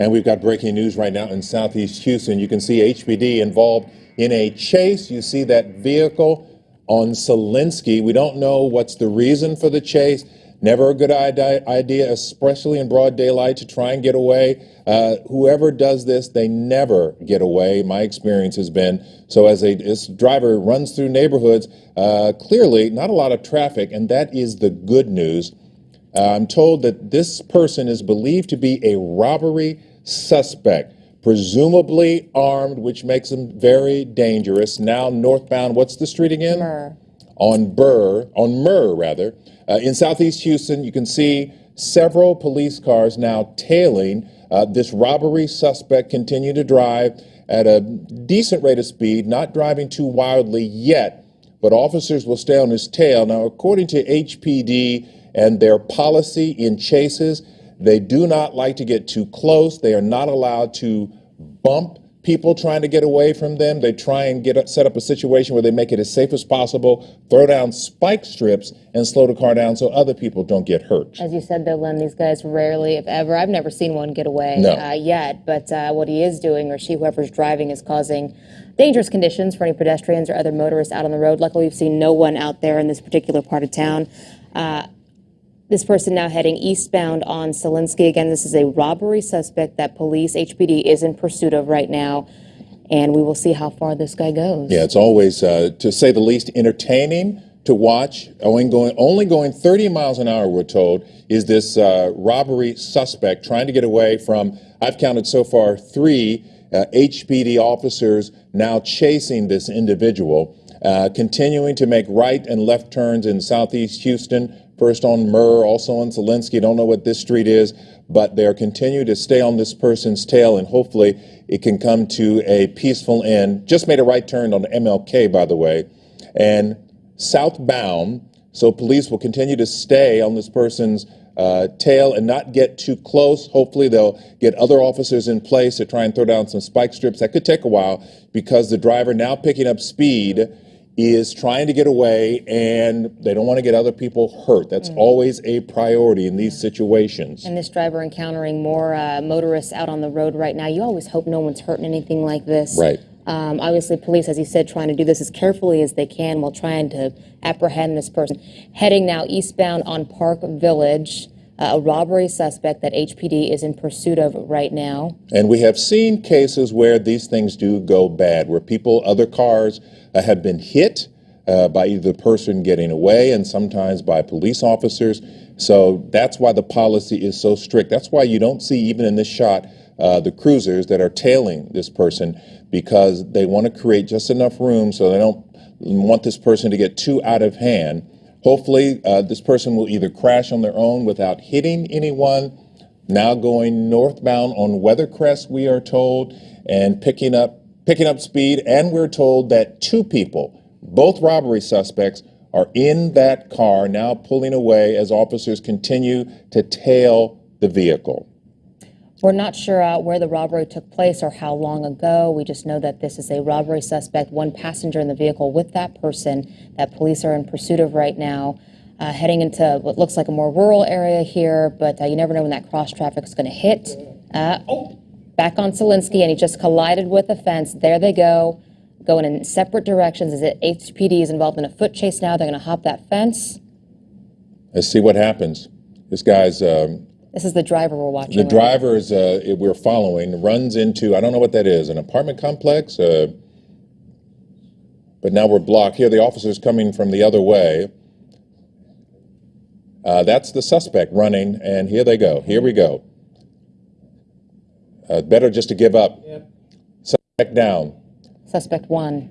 And we've got breaking news right now in southeast Houston. You can see HPD involved in a chase. You see that vehicle on Selinsky. We don't know what's the reason for the chase. Never a good idea, especially in broad daylight, to try and get away. Uh, whoever does this, they never get away. My experience has been so. As a this driver runs through neighborhoods, uh, clearly not a lot of traffic, and that is the good news. Uh, I'm told that this person is believed to be a robbery suspect, presumably armed, which makes him very dangerous. Now northbound, what's the street again? Murr. On Burr, on Murr rather. Uh, in southeast Houston, you can see several police cars now tailing uh, this robbery suspect continue to drive at a decent rate of speed, not driving too wildly yet, but officers will stay on his tail. Now, according to HPD and their policy in chases, they do not like to get too close. They are not allowed to bump people trying to get away from them. They try and get set up a situation where they make it as safe as possible, throw down spike strips, and slow the car down so other people don't get hurt. As you said, though, Len, these guys rarely, if ever, I've never seen one get away no. uh, yet. But uh, what he is doing, or she, whoever's driving, is causing dangerous conditions for any pedestrians or other motorists out on the road. Luckily, we've seen no one out there in this particular part of town. Uh, this person now heading eastbound on Selinsky. Again, this is a robbery suspect that police, HPD, is in pursuit of right now. And we will see how far this guy goes. Yeah, it's always, uh, to say the least, entertaining to watch. Only going, only going 30 miles an hour, we're told, is this uh, robbery suspect trying to get away from, I've counted so far, three uh, HPD officers now chasing this individual, uh, continuing to make right and left turns in southeast Houston, first on Murr, also on Selinsky. Don't know what this street is, but they're continuing to stay on this person's tail, and hopefully it can come to a peaceful end. Just made a right turn on MLK, by the way, and southbound. So police will continue to stay on this person's uh, tail and not get too close. Hopefully, they'll get other officers in place to try and throw down some spike strips. That could take a while because the driver now picking up speed is trying to get away and they don't want to get other people hurt. That's mm. always a priority in these situations. And this driver encountering more uh, motorists out on the road right now, you always hope no one's hurting anything like this. Right. Um, obviously, police, as you said, trying to do this as carefully as they can while trying to apprehend this person. Heading now eastbound on Park Village. Uh, a robbery suspect that HPD is in pursuit of right now. And we have seen cases where these things do go bad, where people, other cars, uh, have been hit uh, by either the person getting away and sometimes by police officers. So that's why the policy is so strict. That's why you don't see, even in this shot, uh, the cruisers that are tailing this person because they want to create just enough room so they don't want this person to get too out of hand. Hopefully, uh, this person will either crash on their own without hitting anyone. Now going northbound on Weathercrest, we are told, and picking up picking up speed, and we're told that two people, both robbery suspects, are in that car now pulling away as officers continue to tail the vehicle. We're not sure uh, where the robbery took place or how long ago. We just know that this is a robbery suspect, one passenger in the vehicle with that person that police are in pursuit of right now. Uh, heading into what looks like a more rural area here, but uh, you never know when that cross traffic is going to hit. Uh, back on Selinsky, and he just collided with a fence. There they go, going in separate directions. Is it HPD is involved in a foot chase now? They're going to hop that fence. Let's see what happens. This guy's. Um, this is the driver we're watching. The right? driver is uh, we're following runs into I don't know what that is an apartment complex. Uh, but now we're blocked here. The officer's coming from the other way. Uh, that's the suspect running, and here they go. Here we go. Uh, better just to give up. Yep. Suspect down. Suspect one.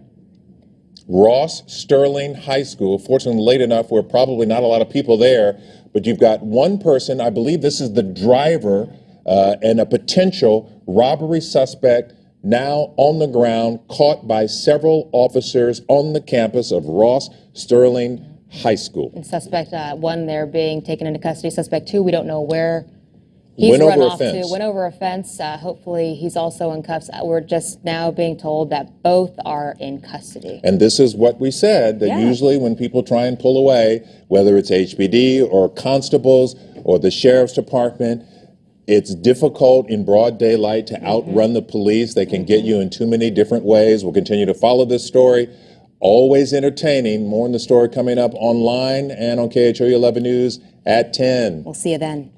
Ross Sterling High School. Fortunately, late enough where probably not a lot of people there, but you've got one person, I believe this is the driver, uh, and a potential robbery suspect now on the ground, caught by several officers on the campus of Ross Sterling High School. And suspect uh, one there being taken into custody. Suspect two, we don't know where He's went run over off a fence. To, went over a fence. Uh, hopefully, he's also in cuffs. Uh, we're just now being told that both are in custody. And this is what we said that yeah. usually when people try and pull away, whether it's HPD or constables or the sheriff's department, It's difficult in broad daylight to outrun the police. They can get you in too many different ways. We'll continue to follow this story. Always entertaining. More on the story coming up online and on KHOU 11 News at 10. We'll see you then.